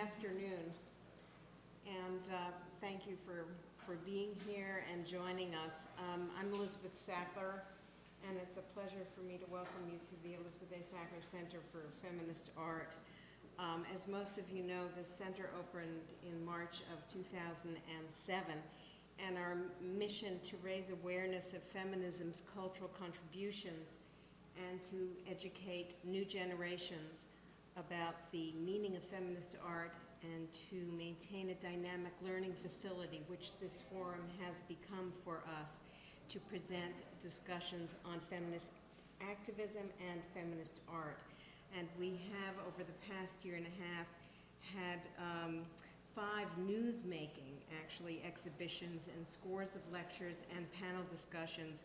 afternoon, and uh, thank you for, for being here and joining us. Um, I'm Elizabeth Sackler, and it's a pleasure for me to welcome you to the Elizabeth A. Sackler Center for Feminist Art. Um, As most of you know, the center opened in March of 2007, and our mission to raise awareness of feminism's cultural contributions and to educate new generations about the meaning of feminist art and to maintain a dynamic learning facility, which this forum has become for us, to present discussions on feminist activism and feminist art. And we have, over the past year and a half, had um, five news-making, actually, exhibitions and scores of lectures and panel discussions.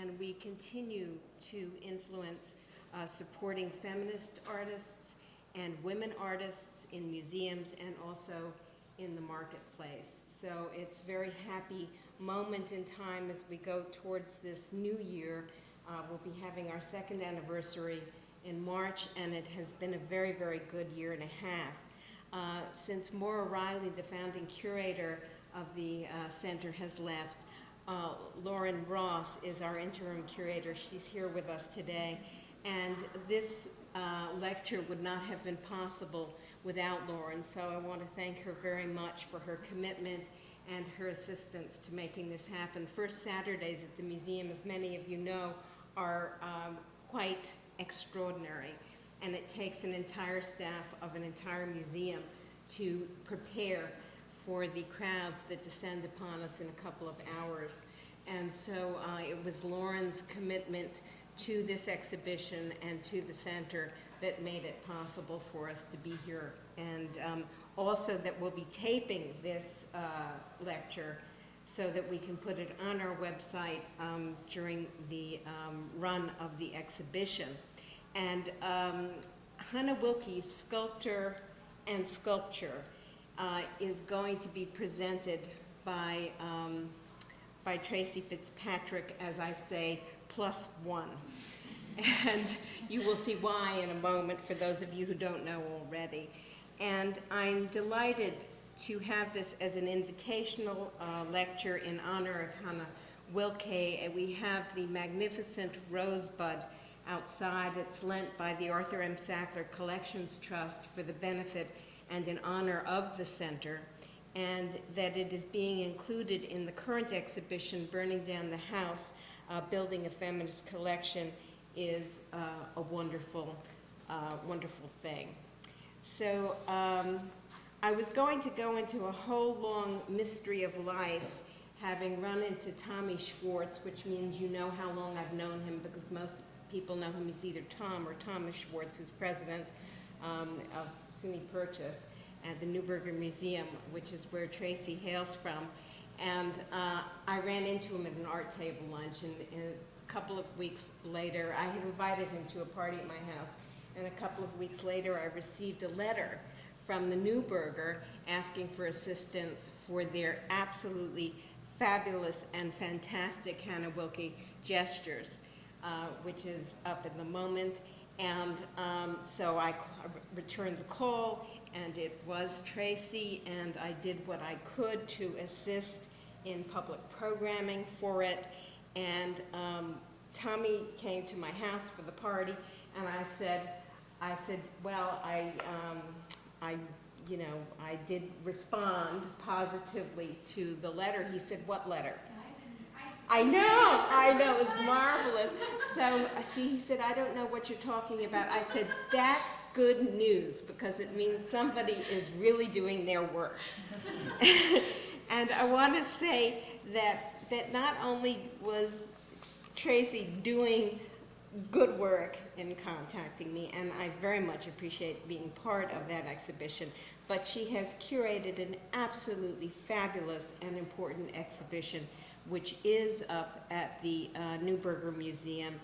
And we continue to influence uh, supporting feminist artists and women artists in museums and also in the marketplace. So it's very happy moment in time as we go towards this new year. Uh, we'll be having our second anniversary in March, and it has been a very, very good year and a half. Uh, since Maura Reilly, the founding curator of the uh, center, has left, uh, Lauren Ross is our interim curator. She's here with us today. And this uh, lecture would not have been possible without Lauren, so I want to thank her very much for her commitment and her assistance to making this happen. First Saturdays at the museum, as many of you know, are um, quite extraordinary, and it takes an entire staff of an entire museum to prepare for the crowds that descend upon us in a couple of hours. And so uh, it was Lauren's commitment to this exhibition and to the center that made it possible for us to be here. And um, also that we'll be taping this uh, lecture so that we can put it on our website um, during the um, run of the exhibition. And um, Hannah Wilke, sculptor and sculpture, uh, is going to be presented by, um, by Tracy Fitzpatrick, as I say, plus one. And you will see why in a moment for those of you who don't know already. And I'm delighted to have this as an invitational uh, lecture in honor of Hannah Wilke. And we have the magnificent rosebud outside. It's lent by the Arthur M. Sackler Collections Trust for the benefit and in honor of the center, and that it is being included in the current exhibition, Burning Down the House, uh, Building a Feminist Collection, is uh, a wonderful, uh, wonderful thing. So um, I was going to go into a whole long mystery of life, having run into Tommy Schwarz, which means you know how long I've known him because most people know him as either Tom or Thomas Schwarz, who's president um, of SUNY Purchase at the Neuberger Museum, which is where Tracy hails from. And uh, I ran into him at an art table lunch, and, and a couple of weeks later, I had invited him to a party at my house, and a couple of weeks later, I received a letter from the Neuberger asking for assistance for their absolutely fabulous and fantastic Hannah Wilke gestures, uh, which is up in the moment. And um, so I returned the call, and it was Tracy, and I did what I could to assist in public programming for it. And um, Tommy came to my house for the party, and I said, I said, well, I, um, I, you know, I did respond positively to the letter. He said, what letter? I know, I know, it's marvelous. So, see, he said, I don't know what you're talking about. I said, that's good news because it means somebody is really doing their work. and I want to say that, that not only was Tracy doing good work in contacting me, and I very much appreciate being part of that exhibition, but she has curated an absolutely fabulous and important exhibition which is up at the uh, Neuberger Museum.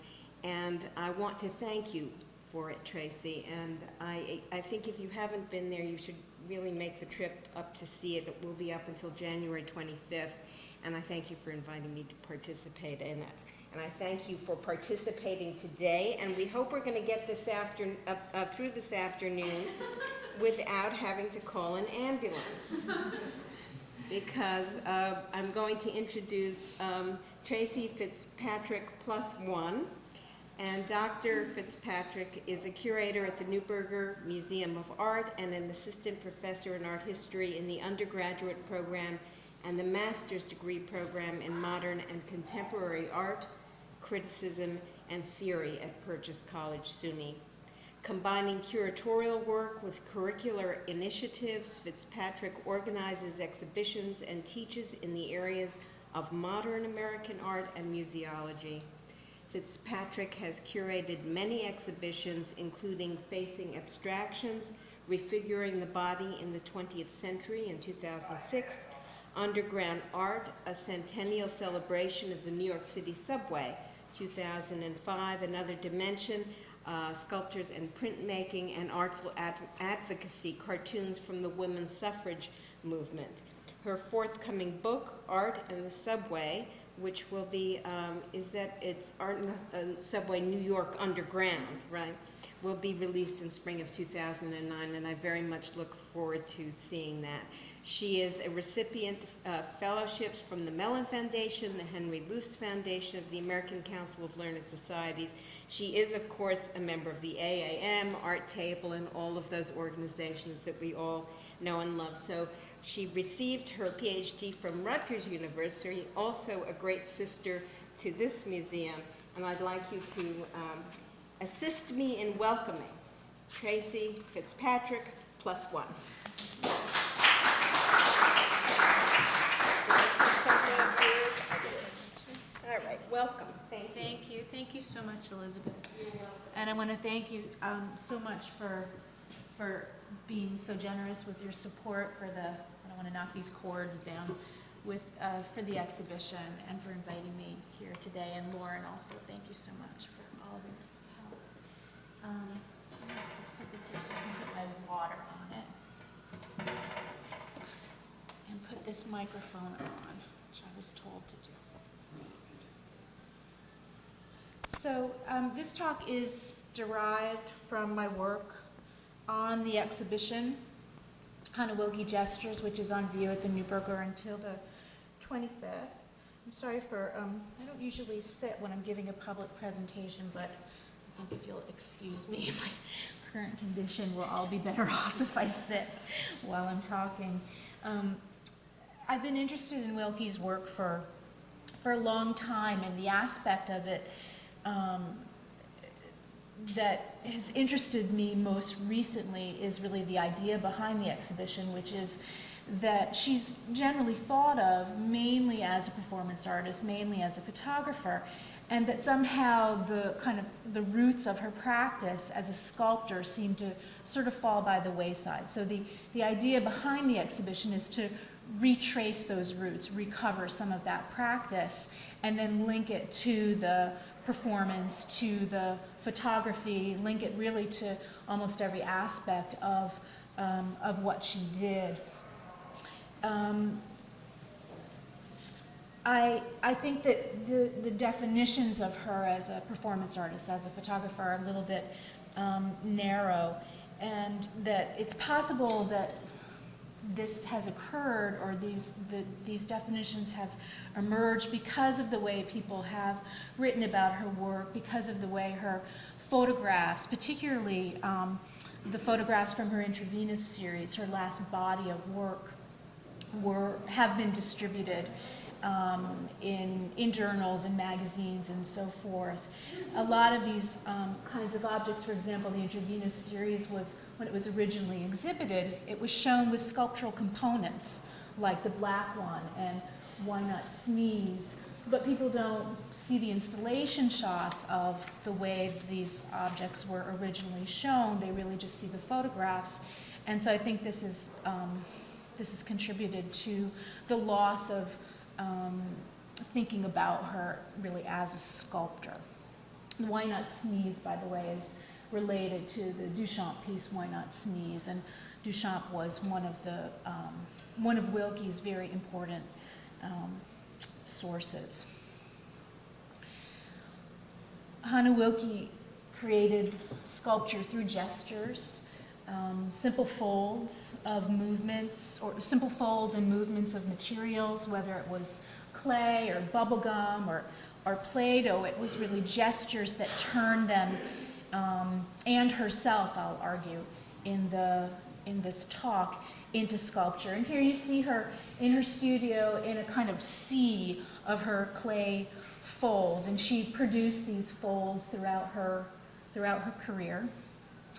And I want to thank you for it, Tracy. And I, I think if you haven't been there, you should really make the trip up to see it. It will be up until January 25th. And I thank you for inviting me to participate in it. And I thank you for participating today, and we hope we're going to get this after, uh, uh, through this afternoon without having to call an ambulance. Because uh, I'm going to introduce um, Tracy Fitzpatrick plus one. And Dr. Fitzpatrick is a curator at the Neuberger Museum of Art and an assistant professor in art history in the undergraduate program and the master's degree program in modern and contemporary art, criticism, and theory at Purchase College, SUNY. Combining curatorial work with curricular initiatives, Fitzpatrick organizes exhibitions and teaches in the areas of modern American art and museology. Fitzpatrick has curated many exhibitions, including Facing Abstractions, Refiguring the Body in the 20th Century in 2006, Underground Art, a centennial celebration of the New York City subway, 2005, Another Dimension, uh, Sculptures and Printmaking, and Artful Adv Advocacy, cartoons from the women's suffrage movement. Her forthcoming book, Art and the Subway, which will be, um, is that it's Art uh, Subway New York Underground, right? Will be released in spring of 2009, and I very much look forward to seeing that. She is a recipient of uh, fellowships from the Mellon Foundation, the Henry Luce Foundation of the American Council of Learned Societies. She is, of course, a member of the AAM, Art Table, and all of those organizations that we all know and love. So she received her PhD from Rutgers University, also a great sister to this museum, and I'd like you to um, assist me in welcoming Tracy Fitzpatrick, plus one. All right, welcome. Thank you. Thank you, thank you so much, Elizabeth. And I want to thank you um, so much for, for being so generous with your support for the, I want to knock these cords down, with, uh, for the exhibition and for inviting me here today. And Lauren also, thank you so much for all of your help. Um, Just put this here so I can put my water on it. And put this microphone on, which I was told to do. So um, this talk is derived from my work on the exhibition, Hannah Wilke Gestures, which is on view at the Neuberger until the 25th. I'm sorry for, um, I don't usually sit when I'm giving a public presentation, but I think if you'll excuse me, my current condition, we'll all be better off if I sit while I'm talking. Um, I've been interested in Wilke's work for, for a long time, and the aspect of it um, that has interested me most recently is really the idea behind the exhibition, which is that she's generally thought of mainly as a performance artist, mainly as a photographer, and that somehow the kind of the roots of her practice as a sculptor seem to sort of fall by the wayside. So the, the idea behind the exhibition is to retrace those roots, recover some of that practice, and then link it to the performance, to the photography, link it really to almost every aspect of, um, of what she did. Um, I, I think that the, the definitions of her as a performance artist, as a photographer, are a little bit um, narrow, and that it's possible that this has occurred or these, the, these definitions have emerged because of the way people have written about her work, because of the way her photographs, particularly um, the photographs from her intravenous series, her last body of work, were, have been distributed um, in, in journals and magazines and so forth. A lot of these um, kinds of objects, for example, the intravenous series was, when it was originally exhibited, it was shown with sculptural components, like the black one and Why Not Sneeze, but people don't see the installation shots of the way these objects were originally shown. They really just see the photographs. And so I think this is, um, this has contributed to the loss of um, thinking about her really as a sculptor. Why Not Sneeze, by the way, is related to the Duchamp piece, Why Not Sneeze? And Duchamp was one of the, um, one of Wilke's very important um, sources. Hannah Wilke created sculpture through gestures, um, simple folds of movements, or simple folds and movements of materials, whether it was clay or bubble gum or, or Play-Doh. It was really gestures that turned them, um, and herself, I'll argue, in the in this talk, into sculpture. And here you see her in her studio in a kind of sea of her clay folds, and she produced these folds throughout her throughout her career.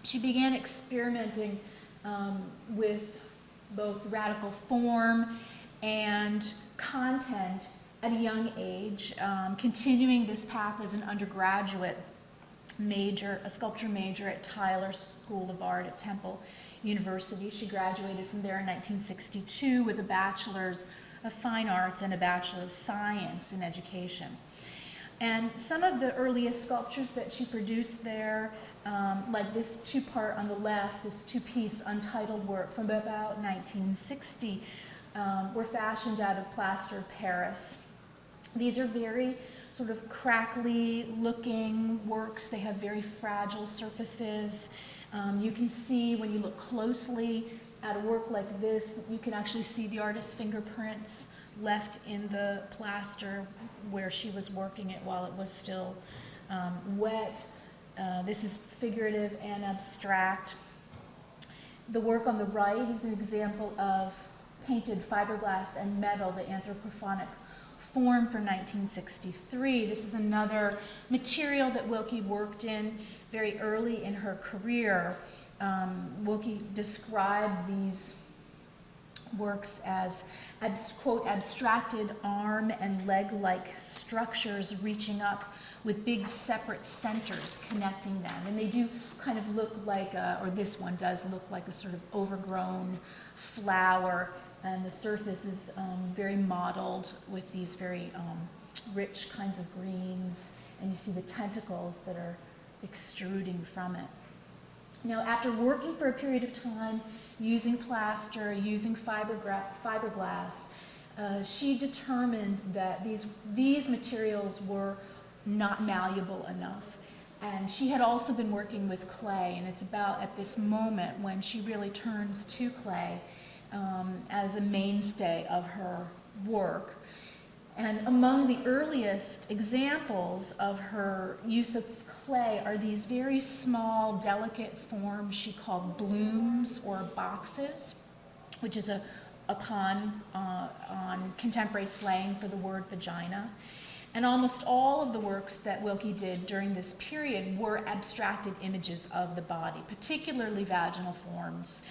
She began experimenting um, with both radical form and content at a young age, um, continuing this path as an undergraduate major, a sculpture major at Tyler School of Art at Temple University. She graduated from there in 1962 with a bachelor's of fine arts and a bachelor of science in education. And some of the earliest sculptures that she produced there, um, like this two-part on the left, this two-piece untitled work from about 1960, um, were fashioned out of plaster of Paris. These are very sort of crackly looking works. They have very fragile surfaces. Um, you can see when you look closely at a work like this, you can actually see the artist's fingerprints left in the plaster where she was working it while it was still um, wet. Uh, this is figurative and abstract. The work on the right is an example of painted fiberglass and metal, the anthropophonic form from 1963. This is another material that Wilke worked in very early in her career. Um, Wilke described these works as, quote, abstracted arm and leg-like structures reaching up with big separate centers connecting them. And they do kind of look like, a, or this one does look like a sort of overgrown flower, and the surface is um, very mottled with these very um, rich kinds of greens, and you see the tentacles that are extruding from it. Now, after working for a period of time using plaster, using fiberglass, uh, she determined that these, these materials were not malleable enough. And she had also been working with clay, and it's about at this moment when she really turns to clay um, as a mainstay of her work. And among the earliest examples of her use of clay are these very small, delicate forms she called blooms or boxes, which is a, a pun uh, on contemporary slang for the word vagina. And almost all of the works that Wilke did during this period were abstracted images of the body, particularly vaginal forms,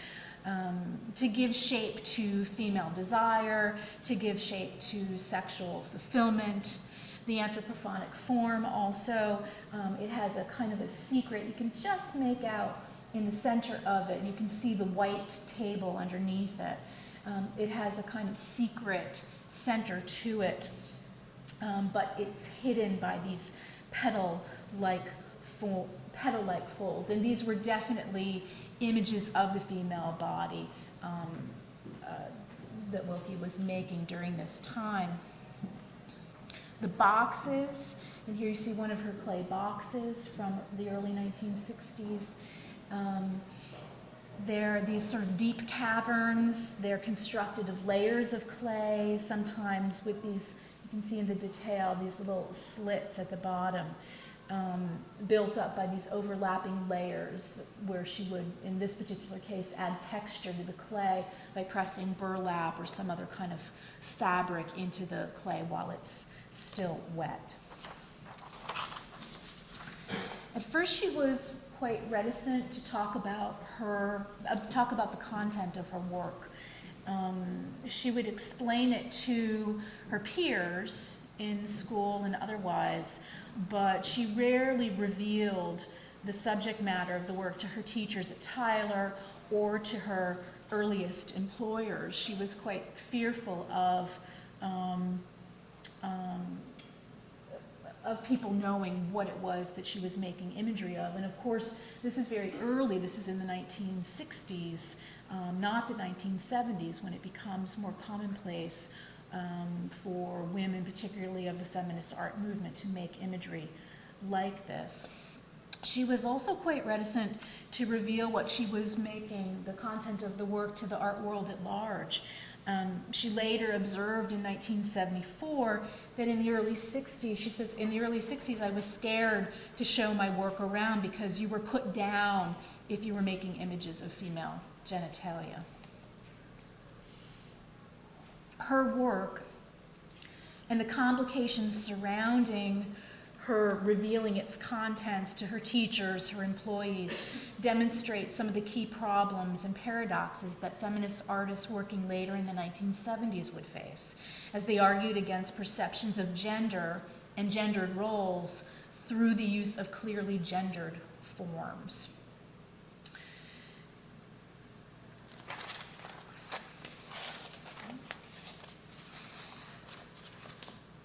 um, to give shape to female desire, to give shape to sexual fulfillment. The anthropophonic form also, um, it has a kind of a secret. You can just make out in the center of it, you can see the white table underneath it. Um, it has a kind of secret center to it um, but it's hidden by these petal-like fo petal-like folds. And these were definitely images of the female body um, uh, that Wilke was making during this time. The boxes, and here you see one of her clay boxes from the early 1960s. Um, they're these sort of deep caverns. They're constructed of layers of clay, sometimes with these you can see in the detail these little slits at the bottom um, built up by these overlapping layers where she would, in this particular case, add texture to the clay by pressing burlap or some other kind of fabric into the clay while it's still wet. At first she was quite reticent to talk about her, uh, talk about the content of her work. Um, she would explain it to her peers in school and otherwise, but she rarely revealed the subject matter of the work to her teachers at Tyler or to her earliest employers. She was quite fearful of um, um, of people knowing what it was that she was making imagery of. And of course, this is very early. This is in the 1960s, um, not the 1970s, when it becomes more commonplace um, for women, particularly of the feminist art movement, to make imagery like this. She was also quite reticent to reveal what she was making, the content of the work, to the art world at large. Um, she later observed in 1974 that in the early 60s, she says, in the early 60s, I was scared to show my work around because you were put down if you were making images of female genitalia. Her work and the complications surrounding her revealing its contents to her teachers, her employees, demonstrate some of the key problems and paradoxes that feminist artists working later in the 1970s would face as they argued against perceptions of gender and gendered roles through the use of clearly gendered forms.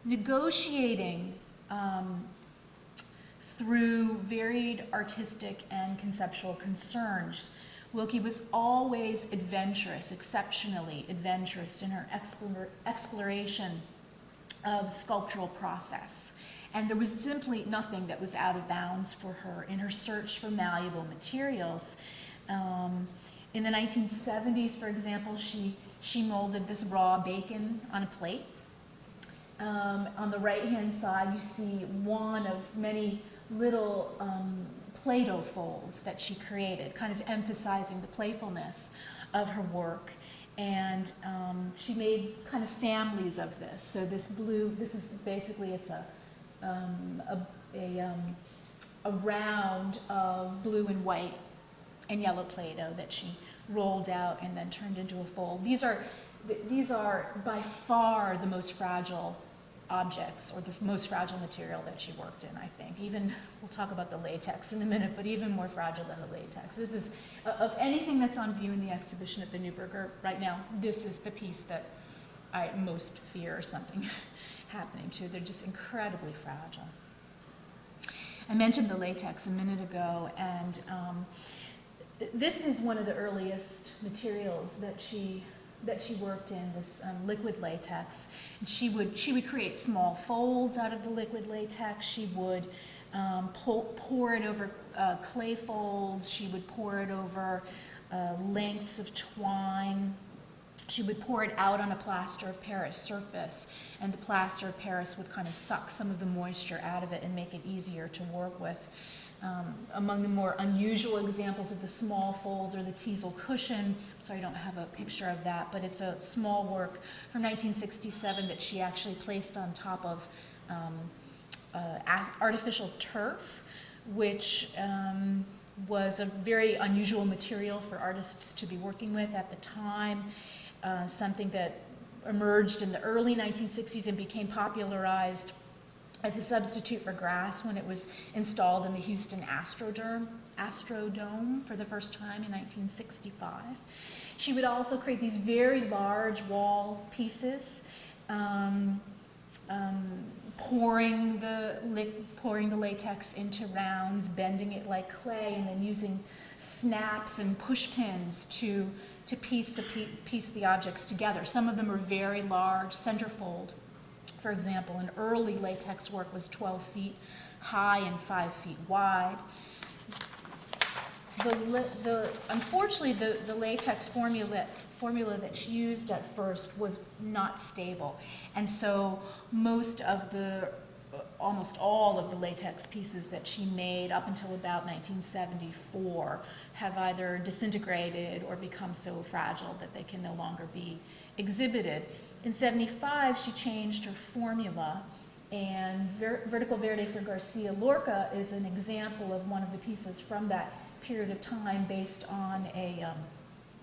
Negotiating um, through varied artistic and conceptual concerns. Wilke was always adventurous, exceptionally adventurous in her exploration of sculptural process. And there was simply nothing that was out of bounds for her in her search for malleable materials. Um, in the 1970s, for example, she, she molded this raw bacon on a plate um, on the right-hand side, you see one of many little um, Play-Doh folds that she created, kind of emphasizing the playfulness of her work. And um, she made kind of families of this. So this blue, this is basically, it's a, um, a, a, um, a round of blue and white and yellow Play-Doh that she rolled out and then turned into a fold. These are, these are by far the most fragile objects or the most fragile material that she worked in, I think. Even, we'll talk about the latex in a minute, but even more fragile than the latex. This is, of anything that's on view in the exhibition at the Neuberger right now, this is the piece that I most fear something happening to. They're just incredibly fragile. I mentioned the latex a minute ago, and um, this is one of the earliest materials that she that she worked in, this um, liquid latex. And she would, she would create small folds out of the liquid latex. She would um, pour, pour, it over uh, clay folds. She would pour it over uh, lengths of twine. She would pour it out on a plaster of Paris surface, and the plaster of Paris would kind of suck some of the moisture out of it and make it easier to work with. Um, among the more unusual examples of the small folds or the teasel cushion. Sorry, I don't have a picture of that, but it's a small work from 1967 that she actually placed on top of um, uh, artificial turf, which um, was a very unusual material for artists to be working with at the time, uh, something that emerged in the early 1960s and became popularized as a substitute for grass when it was installed in the Houston Astrodome, Astrodome for the first time in 1965. She would also create these very large wall pieces, um, um, pouring, the, pouring the latex into rounds, bending it like clay, and then using snaps and push pins to, to piece, the, piece the objects together. Some of them are very large, centerfold for example, an early latex work was 12 feet high and 5 feet wide. The, the, unfortunately, the, the latex formula, formula she used at first was not stable. And so most of the, uh, almost all of the latex pieces that she made up until about 1974 have either disintegrated or become so fragile that they can no longer be exhibited. In 75, she changed her formula, and Ver Vertical Verde for Garcia Lorca is an example of one of the pieces from that period of time based on a, um,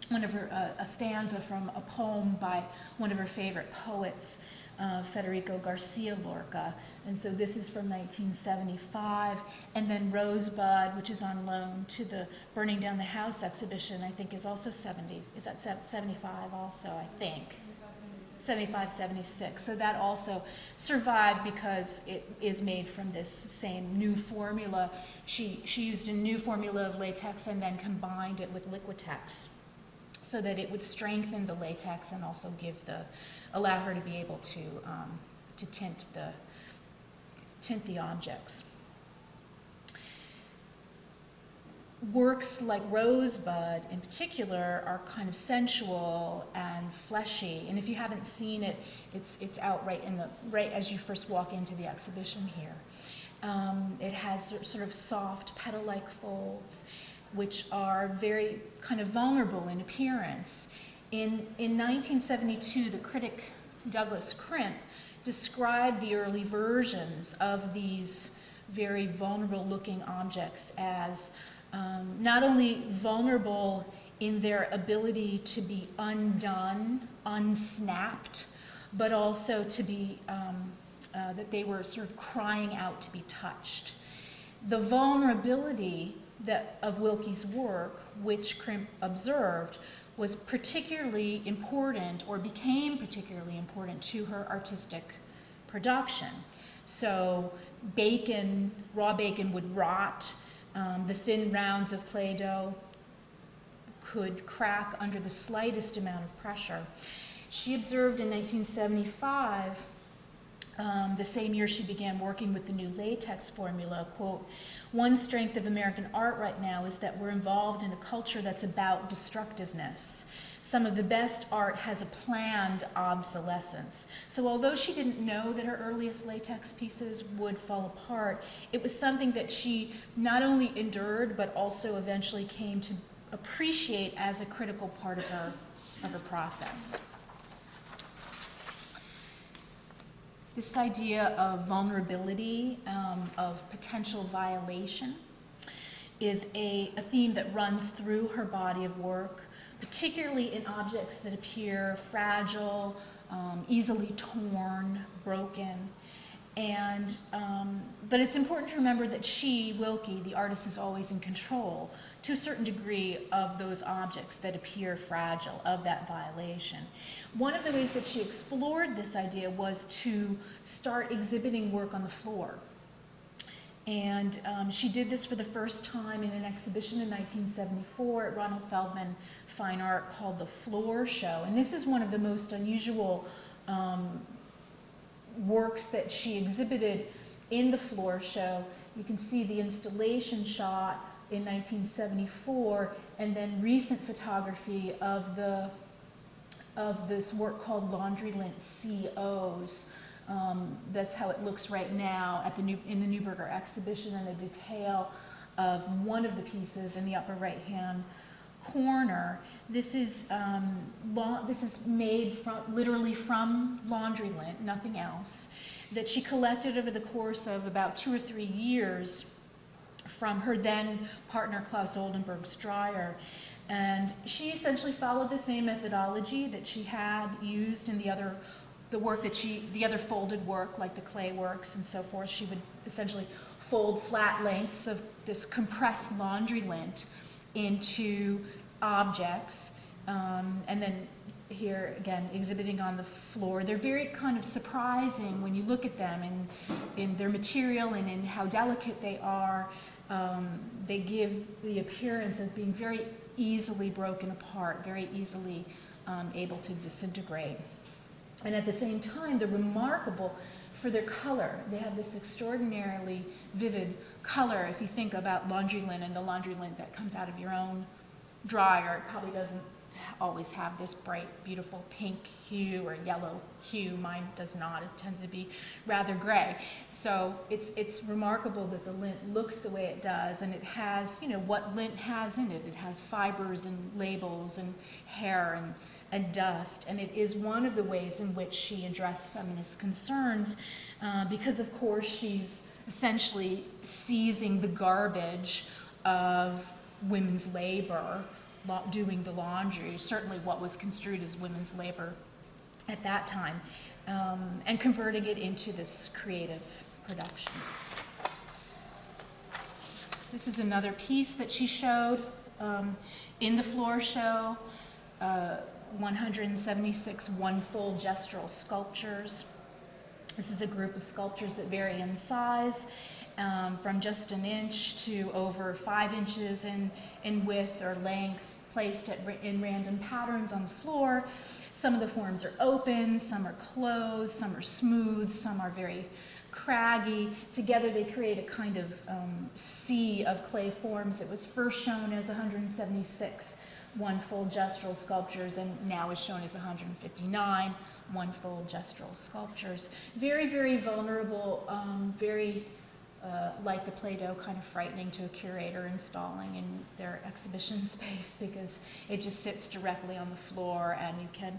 one of her, uh, a stanza from a poem by one of her favorite poets, uh, Federico Garcia Lorca. And so this is from 1975. And then Rosebud, which is on loan to the Burning Down the House exhibition, I think is also 70. Is that 75 also, I think? 75, 76. So that also survived because it is made from this same new formula. She, she used a new formula of latex and then combined it with Liquitex so that it would strengthen the latex and also give the, allow her to be able to, um, to tint the, tint the objects. Works like Rosebud in particular are kind of sensual and fleshy. And if you haven't seen it, it's, it's out right in the, right as you first walk into the exhibition here. Um, it has sort of soft petal-like folds, which are very kind of vulnerable in appearance. In, in 1972, the critic Douglas Crimp described the early versions of these very vulnerable-looking objects as um, not only vulnerable in their ability to be undone, unsnapped, but also to be, um, uh, that they were sort of crying out to be touched. The vulnerability that, of Wilke's work, which Crimp observed, was particularly important or became particularly important to her artistic production. So bacon, raw bacon would rot, um, the thin rounds of Play-Doh could crack under the slightest amount of pressure. She observed in 1975, um, the same year she began working with the new latex formula, quote, one strength of American art right now is that we're involved in a culture that's about destructiveness. Some of the best art has a planned obsolescence. So although she didn't know that her earliest latex pieces would fall apart, it was something that she not only endured, but also eventually came to appreciate as a critical part of her, of her process. This idea of vulnerability, um, of potential violation, is a, a theme that runs through her body of work, particularly in objects that appear fragile, um, easily torn, broken. And, um, but it's important to remember that she, Wilke, the artist, is always in control to a certain degree of those objects that appear fragile, of that violation. One of the ways that she explored this idea was to start exhibiting work on the floor. And um, she did this for the first time in an exhibition in 1974 at Ronald Feldman Fine Art called the Floor Show. And this is one of the most unusual um, works that she exhibited in the floor show. You can see the installation shot in 1974 and then recent photography of the of this work called Laundry Lint COs. Um, that's how it looks right now at the new, in the Neuberger exhibition and a detail of one of the pieces in the upper right hand corner. This is, um, this is made from, literally from laundry lint, nothing else, that she collected over the course of about two or three years from her then partner Claes Oldenburg's dryer. And she essentially followed the same methodology that she had used in the other, the work that she, the other folded work, like the clay works and so forth. She would essentially fold flat lengths of this compressed laundry lint into objects. Um, and then here again, exhibiting on the floor. They're very kind of surprising when you look at them in, in their material and in how delicate they are. Um, they give the appearance of being very easily broken apart, very easily um, able to disintegrate. And at the same time, they're remarkable for their color. They have this extraordinarily vivid color. If you think about laundry lint and the laundry lint that comes out of your own dryer, it probably doesn't always have this bright, beautiful pink hue or yellow hue. Mine does not. It tends to be rather gray. So it's, it's remarkable that the lint looks the way it does, and it has, you know, what lint has in it. It has fibers and labels and hair and, and dust, and it is one of the ways in which she addressed feminist concerns, uh, because of course she's essentially seizing the garbage of women's labor doing the laundry, certainly what was construed as women's labor at that time, um, and converting it into this creative production. This is another piece that she showed um, in the floor show. Uh, 176 one-full gestural sculptures. This is a group of sculptures that vary in size, um, from just an inch to over five inches in, in width or length, placed at, in random patterns on the floor. Some of the forms are open, some are closed, some are smooth, some are very craggy. Together they create a kind of um, sea of clay forms. It was first shown as 176 one-fold gestural sculptures and now is shown as 159 one-fold gestural sculptures. Very, very vulnerable, um, very uh, like the Play-Doh, kind of frightening to a curator installing in their exhibition space because it just sits directly on the floor and you can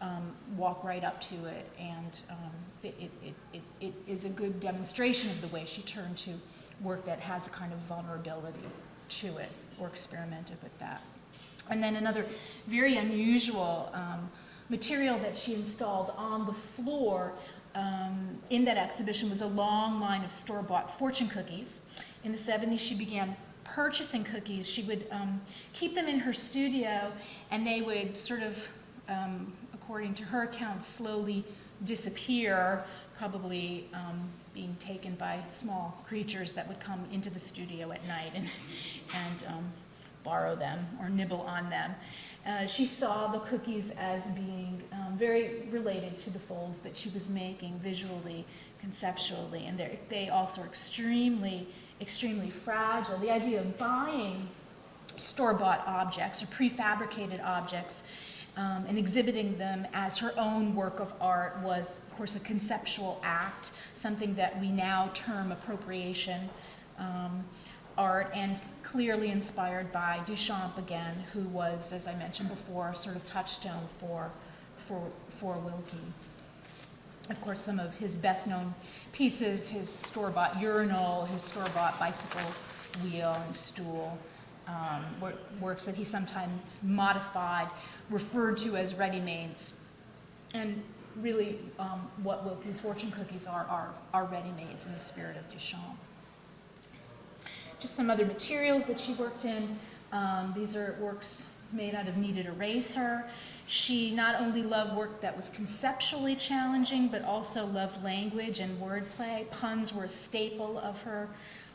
um, walk right up to it. And um, it, it, it, it, is a good demonstration of the way she turned to work that has a kind of vulnerability to it or experimented with that. And then another very unusual um, material that she installed on the floor um, in that exhibition was a long line of store-bought fortune cookies. In the 70s, she began purchasing cookies. She would um, keep them in her studio, and they would sort of, um, according to her account, slowly disappear, probably um, being taken by small creatures that would come into the studio at night and, and um, borrow them or nibble on them. Uh, she saw the cookies as being um, very related to the folds that she was making visually, conceptually, and they also are extremely, extremely fragile. The idea of buying store-bought objects or prefabricated objects um, and exhibiting them as her own work of art was, of course, a conceptual act, something that we now term appropriation. Um, art and clearly inspired by Duchamp again, who was, as I mentioned before, sort of touchstone for, for, for Wilke. Of course, some of his best known pieces, his store-bought urinal, his store-bought bicycle wheel and stool, um, works that he sometimes modified, referred to as ready-mades. And really, um, what Wilke's fortune cookies are, are, are ready-mades in the spirit of Duchamp just some other materials that she worked in. Um, these are works made out of kneaded eraser. She not only loved work that was conceptually challenging, but also loved language and wordplay. Puns were a staple of her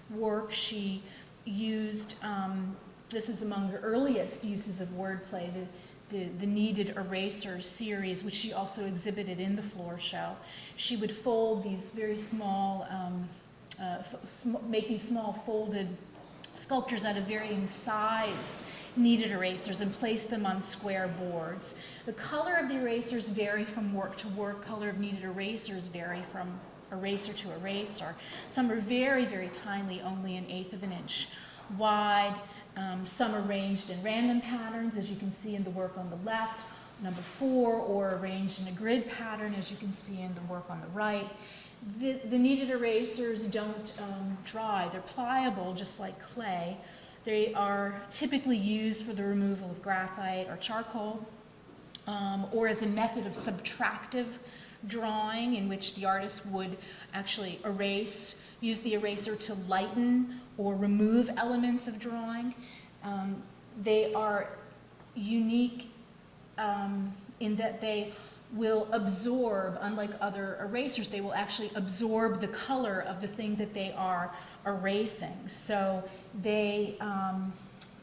work. She used, um, this is among her earliest uses of wordplay, the, the, the kneaded eraser series, which she also exhibited in the floor show. She would fold these very small um, uh, small folded sculptures out of varying sized kneaded erasers and place them on square boards. The color of the erasers vary from work to work. Color of kneaded erasers vary from eraser to eraser. Some are very, very tiny, only an eighth of an inch wide. Um, some arranged in random patterns, as you can see in the work on the left, number four, or arranged in a grid pattern, as you can see in the work on the right. The, the kneaded erasers don't um, dry. They're pliable, just like clay. They are typically used for the removal of graphite or charcoal, um, or as a method of subtractive drawing in which the artist would actually erase, use the eraser to lighten or remove elements of drawing. Um, they are unique um, in that they will absorb, unlike other erasers, they will actually absorb the color of the thing that they are erasing. So they, um,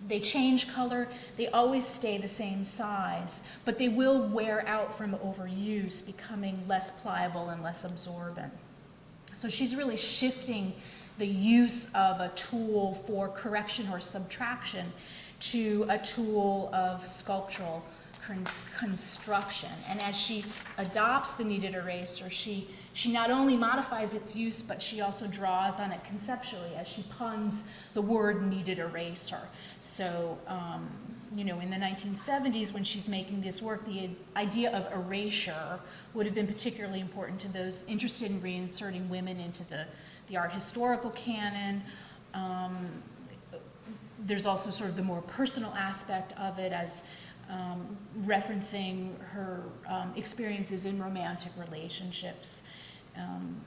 they change color, they always stay the same size, but they will wear out from overuse, becoming less pliable and less absorbent. So she's really shifting the use of a tool for correction or subtraction to a tool of sculptural con construction. And as she adopts the kneaded eraser, she, she not only modifies its use, but she also draws on it conceptually as she puns the word kneaded eraser. So, um, you know, in the 1970s, when she's making this work, the idea of erasure would have been particularly important to those interested in reinserting women into the, the art historical canon. Um, there's also sort of the more personal aspect of it as um, referencing her um, experiences in romantic relationships. Um,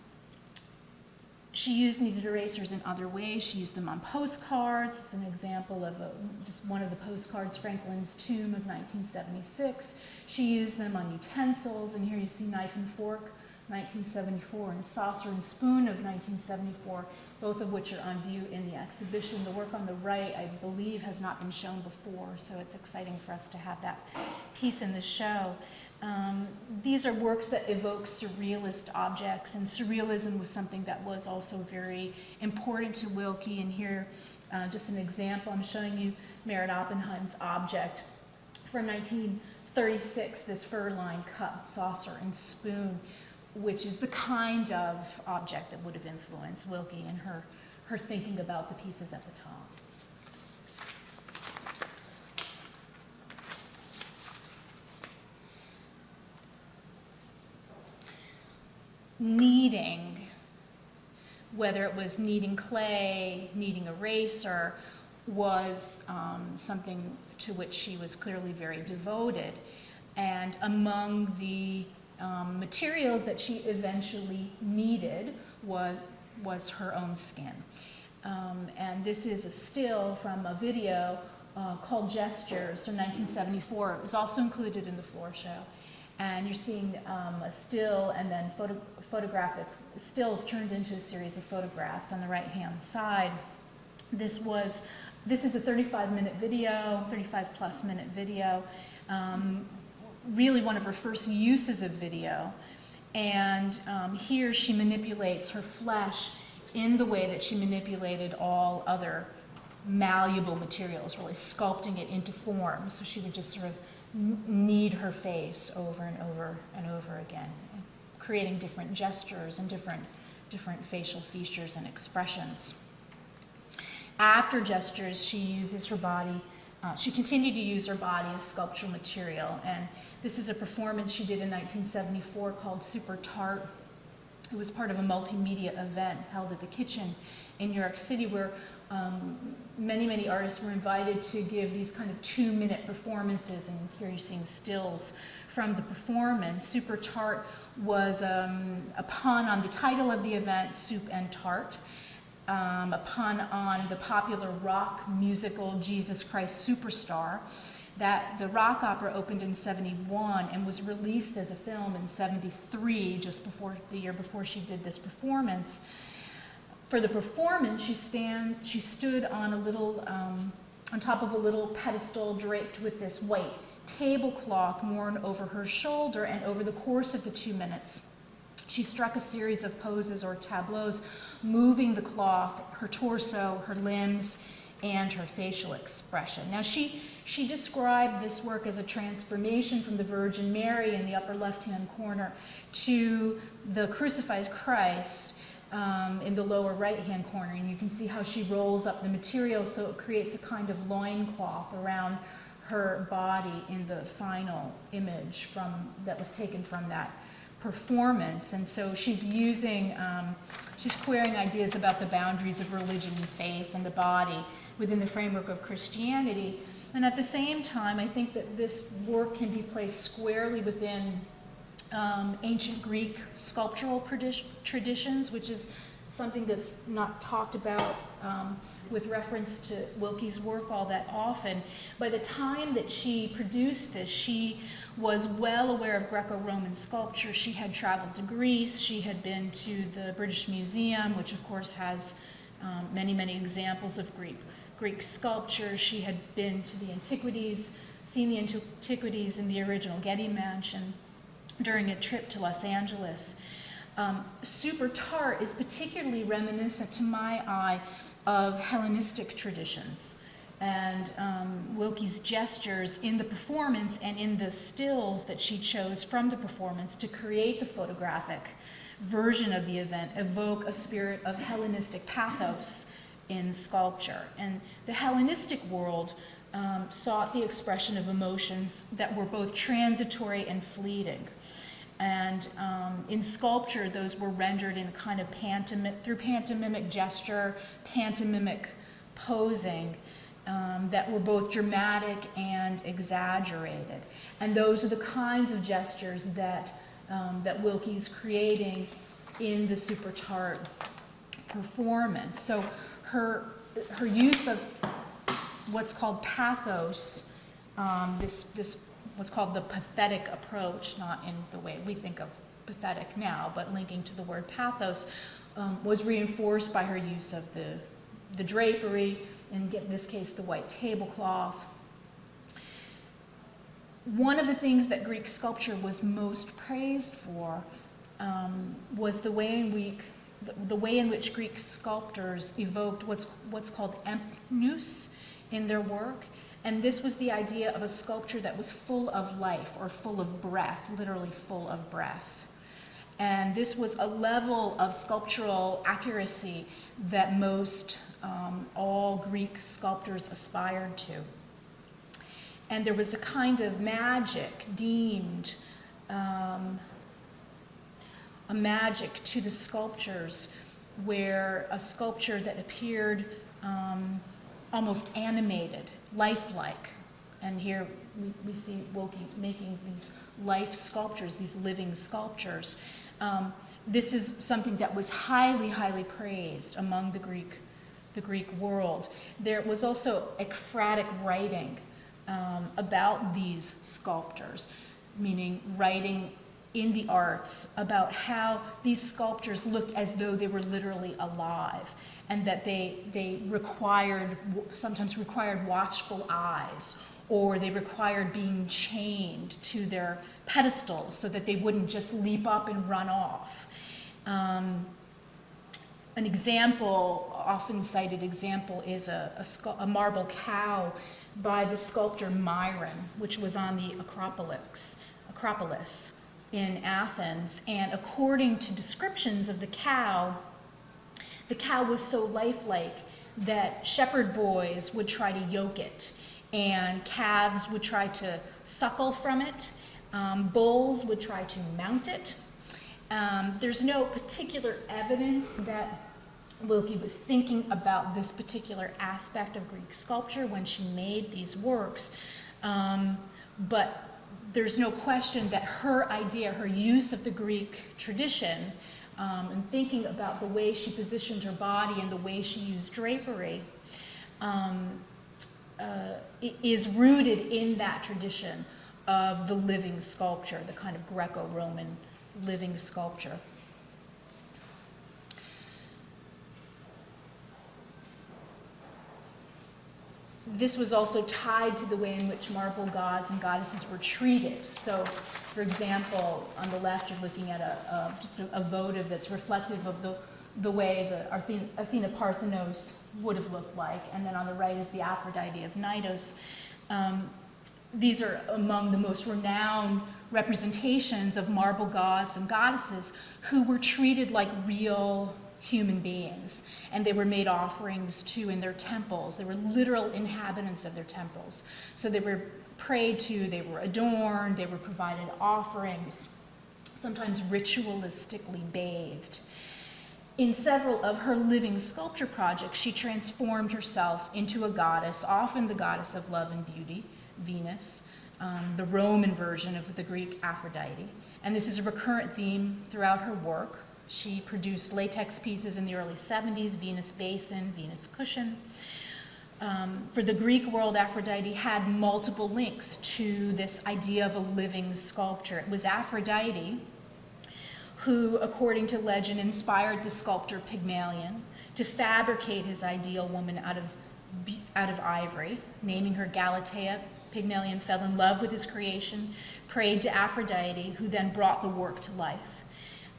she used kneaded erasers in other ways. She used them on postcards. It's an example of a, just one of the postcards, Franklin's Tomb of 1976. She used them on utensils, and here you see knife and fork, 1974, and saucer and spoon of 1974 both of which are on view in the exhibition. The work on the right, I believe, has not been shown before, so it's exciting for us to have that piece in the show. Um, these are works that evoke surrealist objects, and surrealism was something that was also very important to Wilke. And here, uh, just an example, I'm showing you Meret Oppenheim's object from 1936, this fur-lined cup, saucer, and spoon, which is the kind of object that would have influenced Wilke in her, her thinking about the pieces at the top. kneading, whether it was kneading clay, kneading eraser, was um, something to which she was clearly very devoted. And among the um, materials that she eventually needed was, was her own skin. Um, and this is a still from a video uh, called Gestures from 1974. It was also included in the floor show. And you're seeing um, a still and then photo photographic stills turned into a series of photographs on the right-hand side. This was, this is a 35-minute video, 35-plus minute video, um, really one of her first uses of video. And um, here she manipulates her flesh in the way that she manipulated all other malleable materials, really sculpting it into form. So she would just sort of knead her face over and over and over again creating different gestures and different, different facial features and expressions. After gestures, she uses her body, uh, she continued to use her body as sculptural material, and this is a performance she did in 1974 called Super Tart. It was part of a multimedia event held at the Kitchen in New York City where um, many, many artists were invited to give these kind of two-minute performances, and here you're seeing stills from the performance. Super Tart was um, a pun on the title of the event, Soup and Tart, um, a pun on the popular rock musical Jesus Christ Superstar. That the rock opera opened in 71 and was released as a film in 73, just before the year before she did this performance. For the performance, she stand she stood on a little um, on top of a little pedestal draped with this white tablecloth worn over her shoulder, and over the course of the two minutes, she struck a series of poses or tableaus, moving the cloth, her torso, her limbs, and her facial expression. Now, she, she described this work as a transformation from the Virgin Mary in the upper left-hand corner to the crucified Christ um, in the lower right-hand corner. And you can see how she rolls up the material so it creates a kind of loincloth around her body in the final image from that was taken from that performance. And so she's using, um, she's querying ideas about the boundaries of religion and faith and the body within the framework of Christianity. And at the same time, I think that this work can be placed squarely within um, ancient Greek sculptural traditions, which is something that's not talked about um, with reference to Wilke's work all that often. By the time that she produced this, she was well aware of Greco-Roman sculpture. She had traveled to Greece. She had been to the British Museum, which of course has um, many, many examples of Greek, Greek sculpture. She had been to the Antiquities, seen the Antiquities in the original Getty Mansion during a trip to Los Angeles. Um, super tart is particularly reminiscent to my eye of Hellenistic traditions. And um, Wilke's gestures in the performance and in the stills that she chose from the performance to create the photographic version of the event evoke a spirit of Hellenistic pathos in sculpture. And the Hellenistic world um, sought the expression of emotions that were both transitory and fleeting. And um, in sculpture, those were rendered in a kind of pantomimic, through pantomimic gesture, pantomimic posing um, that were both dramatic and exaggerated. And those are the kinds of gestures that, um, that Wilke's creating in the Super Tart performance. So her, her use of what's called pathos, um, this, this what's called the pathetic approach, not in the way we think of pathetic now, but linking to the word pathos, um, was reinforced by her use of the, the drapery, and in this case the white tablecloth. one of the things that Greek sculpture was most praised for um, was the way in which the, the way in which Greek sculptors evoked what's what's called empnus in their work, and this was the idea of a sculpture that was full of life or full of breath, literally full of breath. And this was a level of sculptural accuracy that most um, all Greek sculptors aspired to. And there was a kind of magic deemed um, a magic to the sculptures where a sculpture that appeared um, almost animated, lifelike. And here we, we see Wilke making these life sculptures, these living sculptures. Um, this is something that was highly, highly praised among the Greek, the Greek world. There was also ekphrastic writing um, about these sculptors, meaning writing in the arts about how these sculptures looked as though they were literally alive and that they, they required, sometimes required watchful eyes or they required being chained to their pedestals so that they wouldn't just leap up and run off. Um, an example, often cited example, is a, a, a, marble cow by the sculptor Myron, which was on the Acropolis, Acropolis in Athens. And according to descriptions of the cow, the cow was so lifelike that shepherd boys would try to yoke it, and calves would try to suckle from it, um, bulls would try to mount it. Um, there's no particular evidence that Wilke was thinking about this particular aspect of Greek sculpture when she made these works, um, but there's no question that her idea, her use of the Greek tradition, um, and thinking about the way she positioned her body and the way she used drapery, um, uh, is rooted in that tradition of the living sculpture, the kind of Greco-Roman living sculpture. This was also tied to the way in which marble gods and goddesses were treated. So, for example, on the left you're looking at a, a just a, a, votive that's reflective of the, the way the Athena, Athena Parthenos would have looked like, and then on the right is the Aphrodite of Knidos. Um, these are among the most renowned representations of marble gods and goddesses who were treated like real human beings. And they were made offerings to in their temples. They were literal inhabitants of their temples. So they were prayed to, they were adorned, they were provided offerings, sometimes ritualistically bathed. In several of her living sculpture projects, she transformed herself into a goddess, often the goddess of love and beauty, Venus, um, the Roman version of the Greek Aphrodite. And this is a recurrent theme throughout her work. She produced latex pieces in the early 70s, Venus Basin, Venus Cushion. Um, for the Greek world, Aphrodite had multiple links to this idea of a living sculpture. It was Aphrodite who, according to legend, inspired the sculptor Pygmalion to fabricate his ideal woman out of, out of ivory, naming her Galatea. Pygmalion fell in love with his creation, prayed to Aphrodite, who then brought the work to life.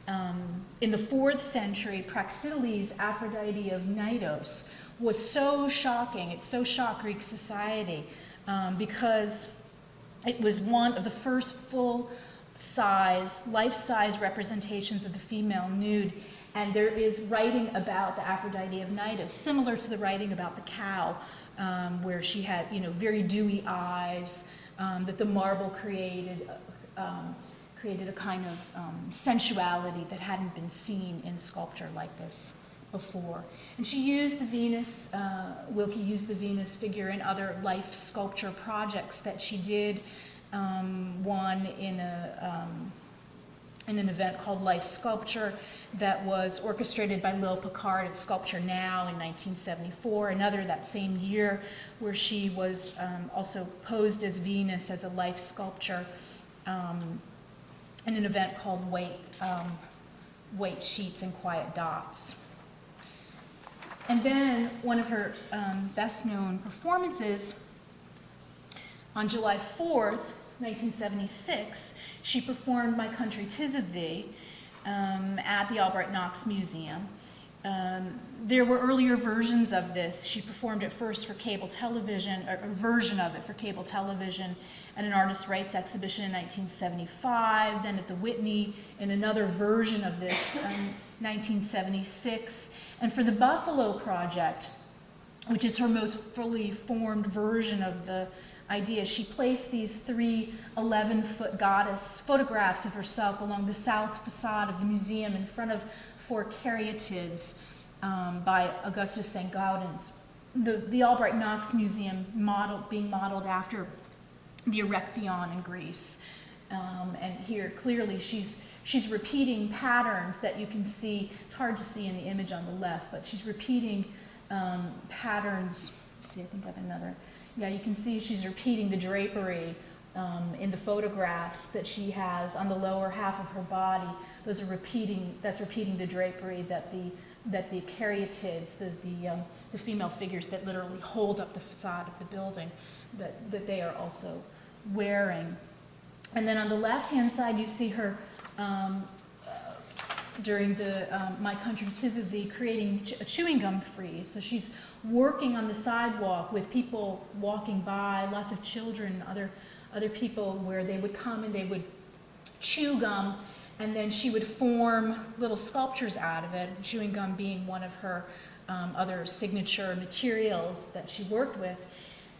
Um, in the fourth century, Praxiteles, Aphrodite of Knidos, was so shocking, it so shocked Greek society um, because it was one of the first full size, life-size representations of the female nude. And there is writing about the Aphrodite of Knidos, similar to the writing about the cow, um, where she had, you know, very dewy eyes, um, that the marble created, um, created a kind of um, sensuality that hadn't been seen in sculpture like this before. And she used the Venus, uh, Wilke used the Venus figure in other life sculpture projects that she did. Um, one in a, um, in an event called Life Sculpture that was orchestrated by Lil Picard at Sculpture Now in 1974. Another that same year where she was um, also posed as Venus as a life sculpture um, in an event called White, um, White Sheets and Quiet Dots. And then one of her um, best known performances on July 4th, 1976, she performed My Country Tis of Thee um, at the Albright Knox Museum. Um, there were earlier versions of this. She performed it first for cable television, or a version of it for cable television at an artist rights exhibition in 1975, then at the Whitney in another version of this in 1976. And for the Buffalo Project, which is her most fully formed version of the idea. She placed these three 11-foot goddess photographs of herself along the south facade of the museum in front of four caryatids um, by Augustus St. Gaudens. The, the Albright Knox Museum model, being modeled after the Erechtheion in Greece. Um, and here, clearly, she's, she's repeating patterns that you can see. It's hard to see in the image on the left, but she's repeating um, patterns. Let's see, I think I have another. Yeah, you can see she's repeating the drapery um, in the photographs that she has on the lower half of her body. Those are repeating, that's repeating the drapery that the, that the caryatids, the, the, um, the female figures that literally hold up the facade of the building, that, that they are also wearing. And then on the left-hand side, you see her um, during the um, My Country Tis of Thee creating a chewing gum freeze. So she's working on the sidewalk with people walking by, lots of children, other, other people where they would come and they would chew gum and then she would form little sculptures out of it, chewing gum being one of her um, other signature materials that she worked with.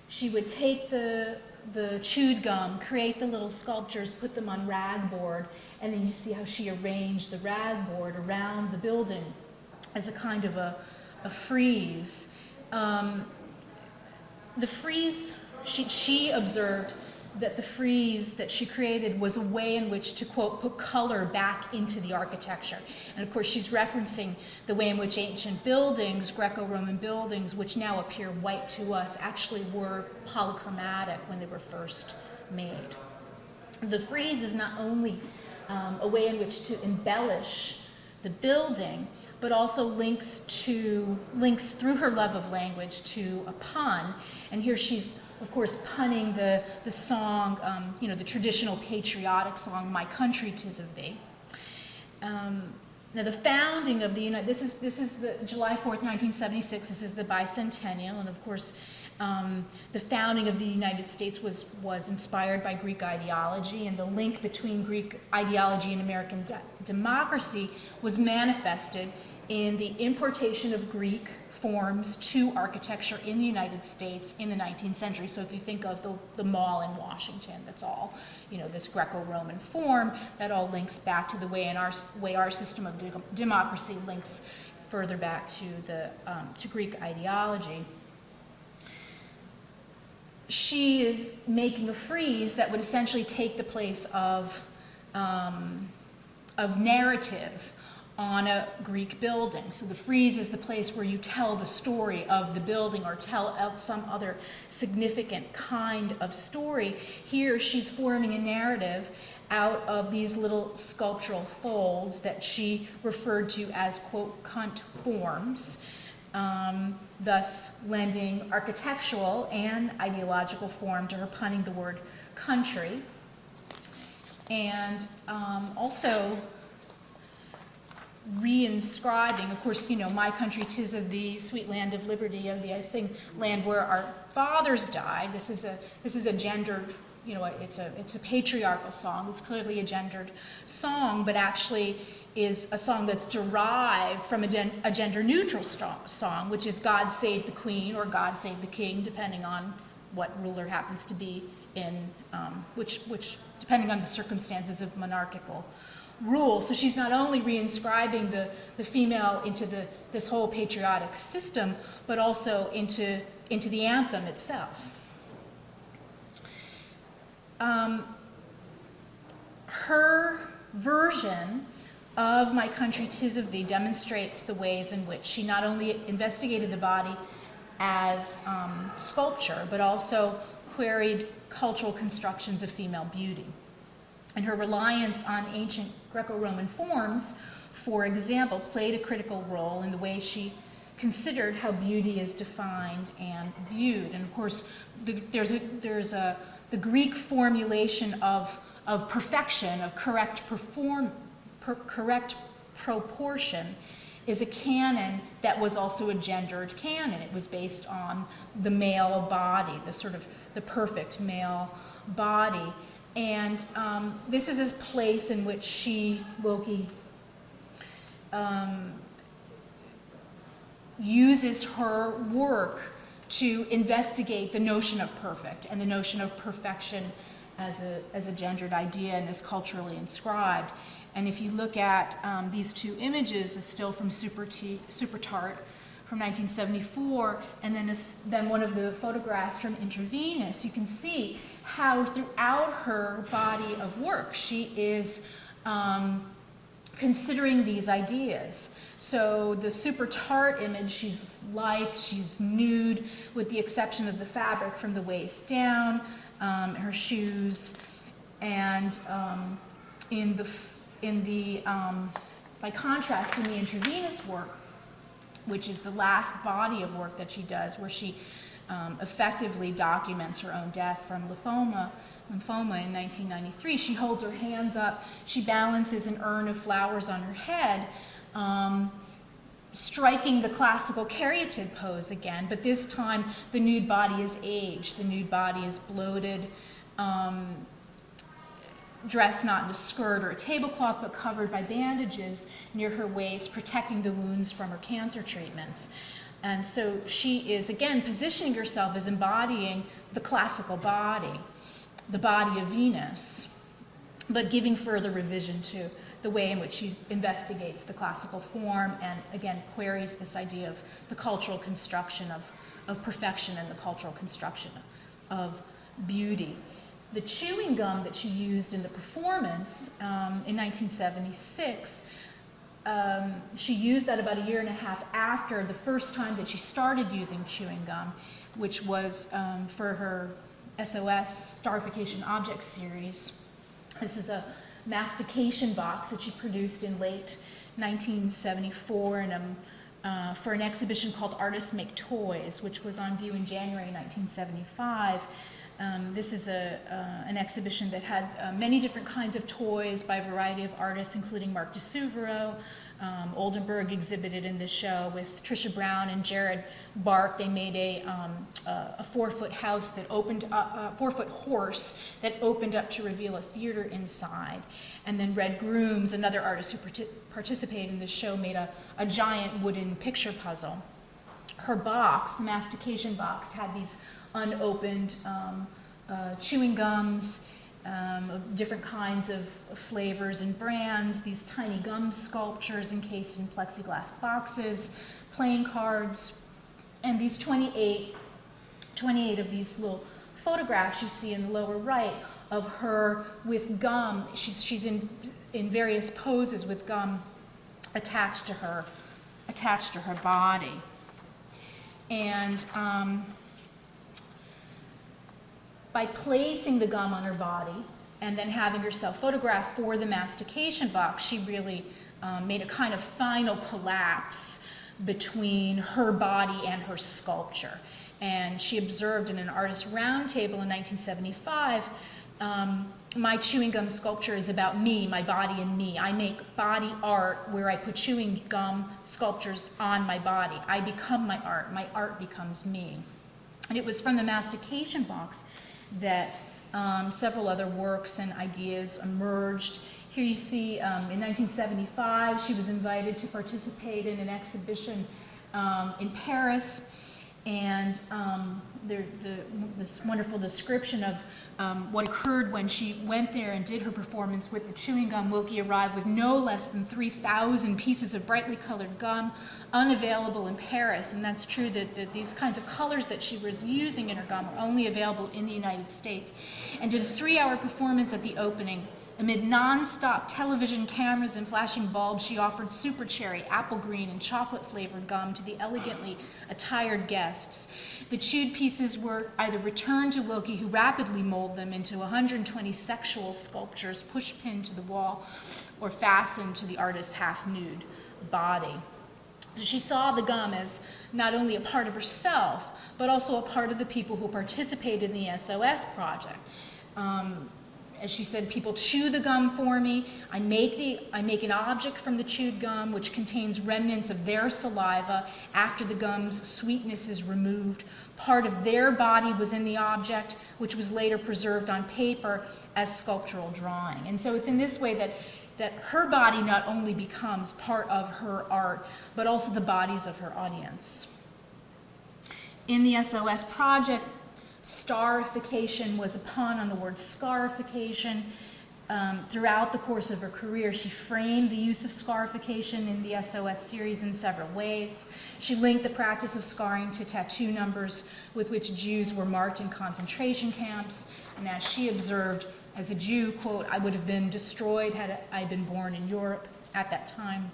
She would take the, the chewed gum, create the little sculptures, put them on rag board, and then you see how she arranged the rag board around the building as a kind of a, a frieze. Um, the frieze, she, she observed that the frieze that she created was a way in which to, quote, put color back into the architecture. And of course, she's referencing the way in which ancient buildings, Greco-Roman buildings, which now appear white to us, actually were polychromatic when they were first made. The frieze is not only um, a way in which to embellish the building, but also links to links through her love of language to a pun. And here she's, of course, punning the the song, um, you know, the traditional patriotic song, "My Country, Tis of Thee." Um, now, the founding of the United this is this is the July 4th, 1976. This is the bicentennial, and of course, um, the founding of the United States was, was inspired by Greek ideology, and the link between Greek ideology and American de democracy was manifested in the importation of Greek forms to architecture in the United States in the 19th century. So if you think of the, the mall in Washington, that's all, you know, this Greco-Roman form, that all links back to the way, in our, way our system of de democracy links further back to, the, um, to Greek ideology she is making a frieze that would essentially take the place of, um, of narrative on a Greek building. So the frieze is the place where you tell the story of the building or tell some other significant kind of story. Here she's forming a narrative out of these little sculptural folds that she referred to as, quote, cunt forms um, thus lending architectural and ideological form to her punning the word country. And um, also reinscribing, of course, you know, my country tis of the sweet land of liberty, of the I sing land where our fathers died. This is a this is a gendered, you know, it's a it's a patriarchal song. It's clearly a gendered song, but actually is a song that's derived from a, a gender neutral song, which is God Save the Queen or God Save the King, depending on what ruler happens to be in, um, which, which, depending on the circumstances of monarchical rule. So she's not only reinscribing the, the female into the, this whole patriotic system, but also into, into the anthem itself. Um, her version of My Country Tis of Thee demonstrates the ways in which she not only investigated the body as um, sculpture, but also queried cultural constructions of female beauty. And her reliance on ancient Greco-Roman forms, for example, played a critical role in the way she considered how beauty is defined and viewed. And of course, the, there's, a, there's a the Greek formulation of, of perfection, of correct perform, per, correct proportion, is a canon that was also a gendered canon. It was based on the male body, the sort of the perfect male body. And um, this is a place in which she, Wilke, um, uses her work to investigate the notion of perfect and the notion of perfection as a, as a gendered idea and is culturally inscribed. And if you look at um, these two images, a still from Super, T, Super Tart from 1974, and then, a, then one of the photographs from Intravenous, you can see how throughout her body of work she is um, considering these ideas. So the super tart image, she's lithe, she's nude, with the exception of the fabric from the waist down, um, her shoes, and um, in the in the um, by contrast, in the intravenous work, which is the last body of work that she does, where she um, effectively documents her own death from lymphoma, lymphoma in 1993. She holds her hands up, she balances an urn of flowers on her head, um, striking the classical caryatid pose again, but this time the nude body is aged, the nude body is bloated, um, dressed not in a skirt or a tablecloth, but covered by bandages near her waist, protecting the wounds from her cancer treatments. And so she is, again, positioning herself as embodying the classical body, the body of Venus, but giving further revision to the way in which she investigates the classical form and, again, queries this idea of the cultural construction of, of perfection and the cultural construction of beauty. The chewing gum that she used in the performance um, in 1976, um, she used that about a year and a half after the first time that she started using chewing gum, which was um, for her SOS Starification Object series. This is a mastication box that she produced in late 1974 and um, uh, for an exhibition called Artists Make Toys, which was on view in January 1975. Um, this is a, uh, an exhibition that had uh, many different kinds of toys by a variety of artists, including Mark di Suvero. Um, Oldenburg exhibited in this show with Trisha Brown and Jared Bark. They made a, um, a four-foot house that opened a four-foot horse that opened up to reveal a theater inside. And then Red Grooms, another artist who partic participated in this show, made a, a giant wooden picture puzzle. Her box, the mastication box, had these unopened um, uh, chewing gums, um, different kinds of flavors and brands, these tiny gum sculptures encased in plexiglass boxes, playing cards, and these 28, 28 of these little photographs you see in the lower right of her with gum. She's, she's in, in various poses with gum attached to her, attached to her body. And um, by placing the gum on her body and then having herself photographed for the mastication box, she really um, made a kind of final collapse between her body and her sculpture. And she observed in an artist roundtable in 1975, um, my chewing gum sculpture is about me, my body and me. I make body art where I put chewing gum sculptures on my body. I become my art, my art becomes me. And it was from the mastication box that um, several other works and ideas emerged. Here you see um, in 1975 she was invited to participate in an exhibition um, in Paris and um, the, the, this wonderful description of um, what occurred when she went there and did her performance with the chewing gum. Wilke arrived with no less than 3,000 pieces of brightly colored gum unavailable in Paris, and that's true that, that, these kinds of colors that she was using in her gum are only available in the United States, and did a three-hour performance at the opening. Amid non-stop television cameras and flashing bulbs, she offered super cherry, apple green, and chocolate-flavored gum to the elegantly attired guests. The chewed pieces were either returned to Wilke, who rapidly molded them into 120 sexual sculptures push-pinned to the wall, or fastened to the artist's half-nude body. So she saw the gum as not only a part of herself, but also a part of the people who participated in the SOS project. Um, as she said, people chew the gum for me. I make, the, I make an object from the chewed gum which contains remnants of their saliva after the gum's sweetness is removed. Part of their body was in the object, which was later preserved on paper as sculptural drawing. And so it's in this way that, that her body not only becomes part of her art, but also the bodies of her audience. In the SOS project, Starification was a pun on the word scarification. Um, throughout the course of her career, she framed the use of scarification in the SOS series in several ways. She linked the practice of scarring to tattoo numbers with which Jews were marked in concentration camps. And as she observed, as a Jew, quote, I would have been destroyed had I been born in Europe at that time.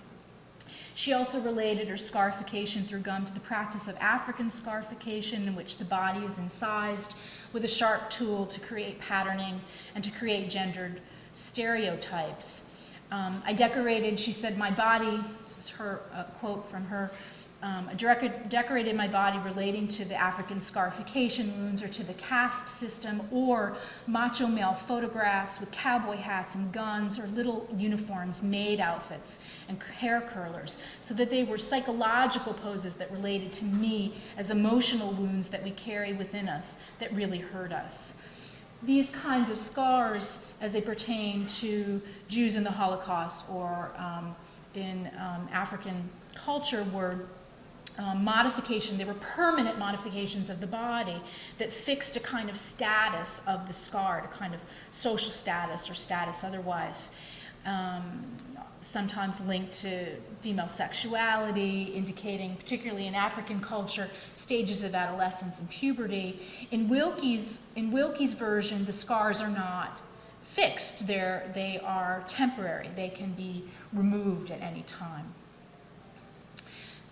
She also related her scarification through gum to the practice of African scarification, in which the body is incised with a sharp tool to create patterning and to create gendered stereotypes. Um, I decorated, she said, my body, this is her uh, quote from her um, decorated my body relating to the African scarification wounds or to the caste system or macho male photographs with cowboy hats and guns or little uniforms, maid outfits and hair curlers so that they were psychological poses that related to me as emotional wounds that we carry within us that really hurt us. These kinds of scars as they pertain to Jews in the Holocaust or um, in um, African culture were um, modification, they were permanent modifications of the body that fixed a kind of status of the scarred, a kind of social status or status otherwise. Um, sometimes linked to female sexuality, indicating, particularly in African culture, stages of adolescence and puberty. In Wilke's, in Wilke's version, the scars are not fixed. They're, they are temporary. They can be removed at any time.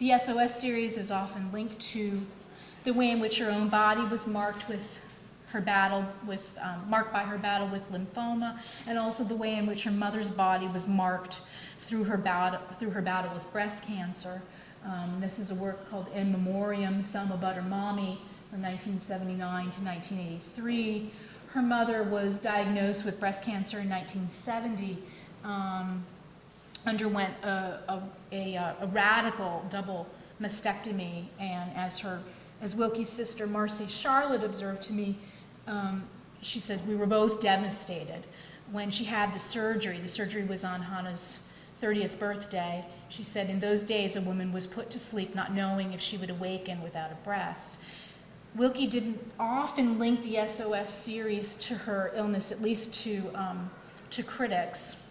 The SOS series is often linked to the way in which her own body was marked with her battle with, um, marked by her battle with lymphoma, and also the way in which her mother's body was marked through her battle, through her battle with breast cancer. Um, this is a work called In Memoriam, Selma Butter Mommy, from 1979 to 1983. Her mother was diagnosed with breast cancer in 1970. Um, underwent a, a, a, uh, a, radical double mastectomy, and as her, as Wilke's sister Marsie Scharlatt observed to me, um, she said we were both devastated when she had the surgery. The surgery was on Hannah's 30th birthday. She said in those days a woman was put to sleep not knowing if she would awaken without a breast. Wilke didn't often link the SOS series to her illness, at least to, um, to critics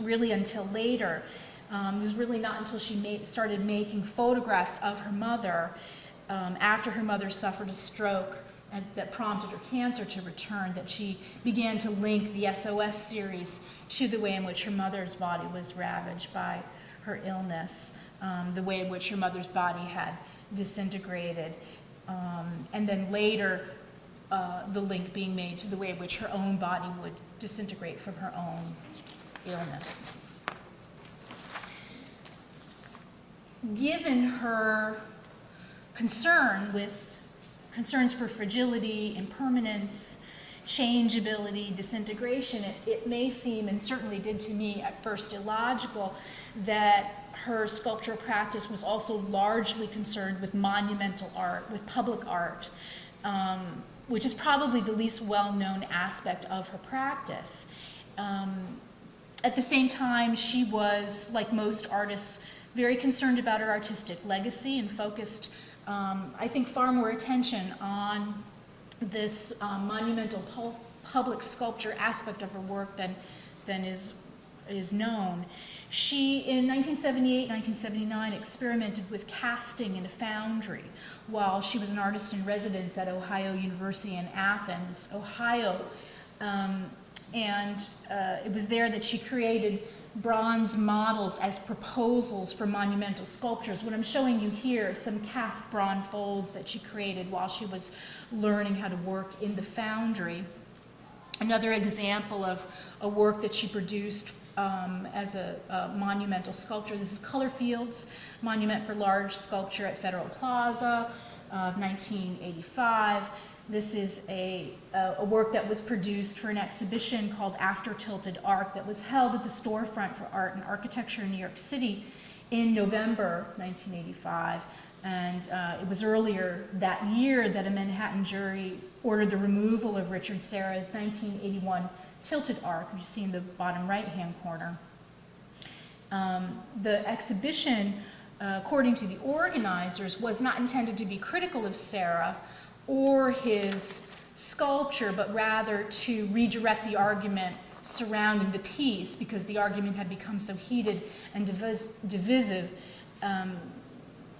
really until later. Um, it was really not until she made, started making photographs of her mother um, after her mother suffered a stroke and, that prompted her cancer to return that she began to link the SOS series to the way in which her mother's body was ravaged by her illness, um, the way in which her mother's body had disintegrated, um, and then later uh, the link being made to the way in which her own body would disintegrate from her own illness. Given her concern with concerns for fragility, impermanence, changeability, disintegration, it, it, may seem, and certainly did to me at first, illogical that her sculptural practice was also largely concerned with monumental art, with public art, um, which is probably the least well-known aspect of her practice. Um, at the same time, she was, like most artists, very concerned about her artistic legacy and focused, um, I think, far more attention on this um, monumental pu public sculpture aspect of her work than, than is, is known. She, in 1978, 1979, experimented with casting in a foundry while she was an artist in residence at Ohio University in Athens, Ohio. Um, and uh, it was there that she created bronze models as proposals for monumental sculptures. What I'm showing you here is some cast bronze folds that she created while she was learning how to work in the foundry. Another example of a work that she produced um, as a, a monumental sculpture. This is Color Fields Monument for Large Sculpture at Federal Plaza of 1985. This is a, a, work that was produced for an exhibition called After Tilted Arc that was held at the Storefront for Art and Architecture in New York City in November 1985. And uh, it was earlier that year that a Manhattan jury ordered the removal of Richard Serra's 1981 tilted arc, which you see in the bottom right-hand corner. Um, the exhibition, uh, according to the organizers, was not intended to be critical of Serra or his sculpture, but rather to redirect the argument surrounding the piece because the argument had become so heated and divis divisive. Um,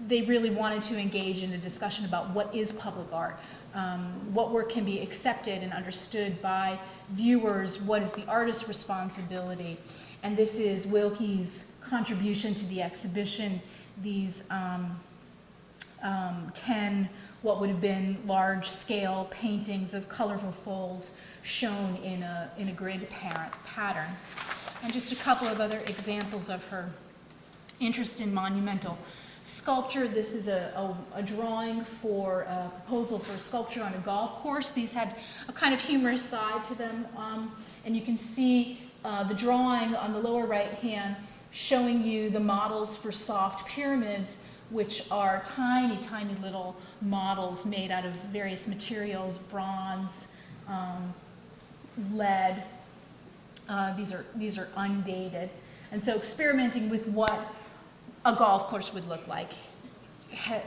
they really wanted to engage in a discussion about what is public art, um, what work can be accepted and understood by viewers, what is the artist's responsibility. And this is Wilke's contribution to the exhibition, these um, um, 10 what would have been large-scale paintings of colorful folds shown in a, in a grid pattern. And just a couple of other examples of her interest in monumental sculpture. This is a, a, a, drawing for a proposal for a sculpture on a golf course. These had a kind of humorous side to them. Um, and you can see uh, the drawing on the lower right hand showing you the models for soft pyramids, which are tiny, tiny little models made out of various materials, bronze, um, lead. Uh, these, are, these are undated. And so experimenting with what a golf course would look like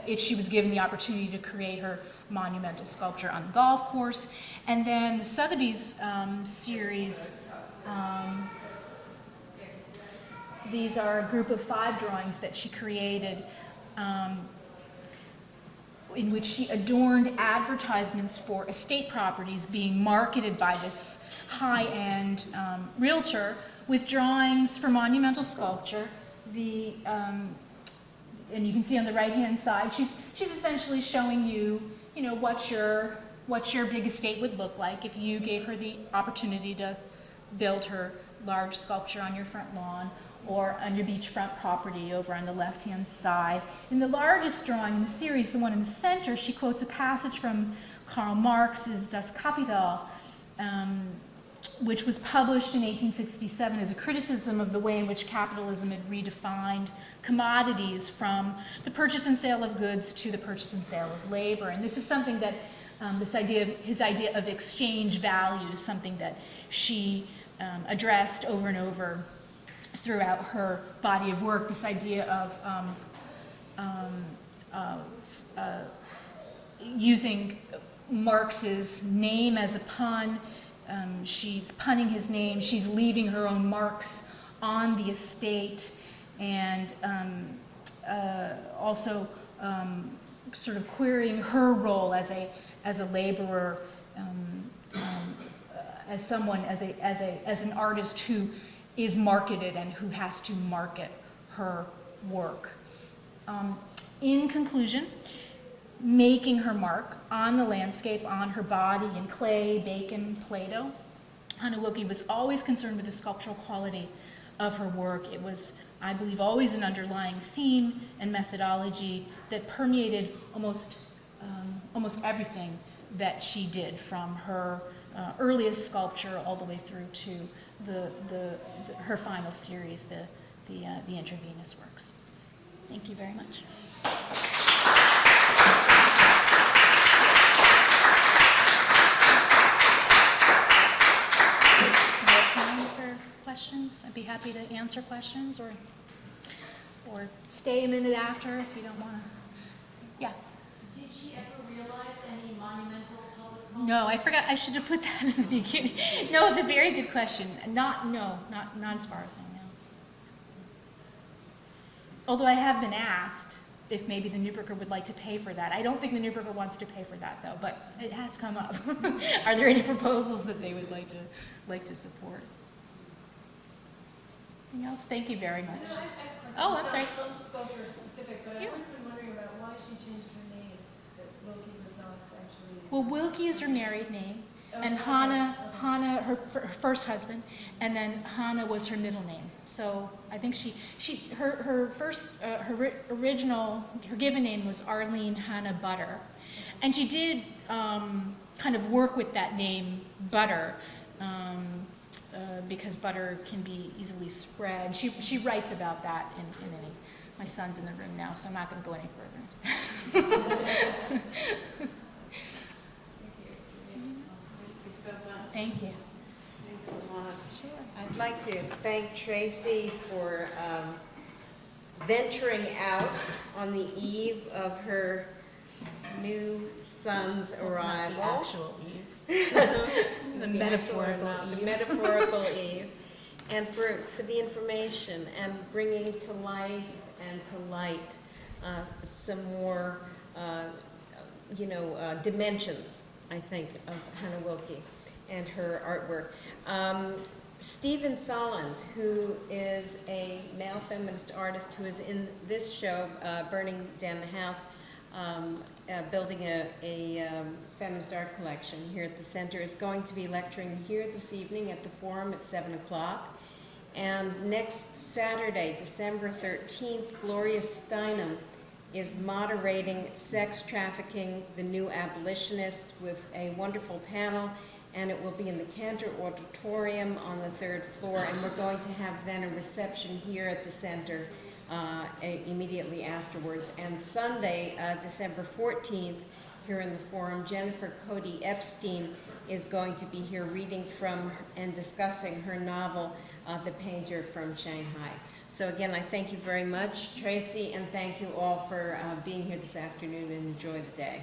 if she was given the opportunity to create her monumental sculpture on the golf course. And then the Sotheby's um, series, um, these are a group of five drawings that she created um, in which she adorned advertisements for estate properties being marketed by this high-end um, realtor with drawings for monumental sculpture. The, um, and you can see on the right-hand side, she's, she's essentially showing you, you know, what your, what your big estate would look like if you gave her the opportunity to build her large sculpture on your front lawn or on your beachfront property over on the left-hand side. In the largest drawing in the series, the one in the center, she quotes a passage from Karl Marx's Das Kapital, um, which was published in 1867 as a criticism of the way in which capitalism had redefined commodities from the purchase and sale of goods to the purchase and sale of labor. And this is something that, um, this idea of, his idea of exchange value, is something that she um, addressed over and over throughout her body of work, this idea of, um, um, of uh, using Marx's name as a pun. Um, she's punning his name. She's leaving her own marks on the estate and um, uh, also um, sort of querying her role as a, as a laborer, um, as someone, as, a, as, a, as an artist who is marketed and who has to market her work. Um, in conclusion, making her mark on the landscape, on her body in clay, bacon, Play-Doh, Hannah was always concerned with the sculptural quality of her work. It was, I believe, always an underlying theme and methodology that permeated almost, um, almost everything that she did from her uh, earliest sculpture all the way through to the, the, the her final series, the, the, uh, the intravenous works. Thank you very much. Time for questions. I'd be happy to answer questions or, or stay a minute after if you don't want to. Yeah. Did she ever realize any monumental? No, I forgot, I should have put that in the beginning. No, it's a very good question. Not, no, not, not as far as I know. Although I have been asked if maybe the Neuberger would like to pay for that. I don't think the Neuberger wants to pay for that though, but it has come up. Are there any proposals that they would like to, like to support? Anything else? Thank you very much. No, I- I- Oh, I'm sorry. Sculpture specific, but I've Yeah. always been wondering about why she changed her name, that Wilke was not actually. Well, Wilke is her married name, And Hannah, Hannah, her, her first husband, and then Hannah was her middle name. So I think she, she, her, her first, uh, her original, her given name was Arlene Hannah Butter. And she did, um, kind of work with that name, Butter, um, uh, because butter can be easily spread. She, she writes about that in, in any, my son's in the room now, so I'm not gonna go any further into that. Thank you so much. Thank you. Thanks a lot. Sure. I'd like to thank Tracy for um, venturing out on the eve of her new son's arrival. Not actual Eve. The metaphorical actual, The Eve. metaphorical Eve. And for, for the information and bringing to life and to light uh, some more, uh, you know, uh, dimensions, I think, of Hannah Wilke and her artwork. Um, Stephen Solons, who is a male feminist artist who is in this show, uh, Burning Down the House, um, uh, building a, a um, feminist art collection here at the center, is going to be lecturing here this evening at the Forum at 7 o'clock. And next Saturday, December 13th, Gloria Steinem is moderating Sex Trafficking, the New Abolitionists with a wonderful panel, and it will be in the Cantor Auditorium on the third floor, and we're going to have then a reception here at the center uh, immediately afterwards. And Sunday, uh, December 14th, here in the forum, Jennifer Cody Epstein is going to be here reading from and discussing her novel, uh, The Painter from Shanghai. So again, I thank you very much, Tracy, and thank you all for uh, being here this afternoon and enjoy the day.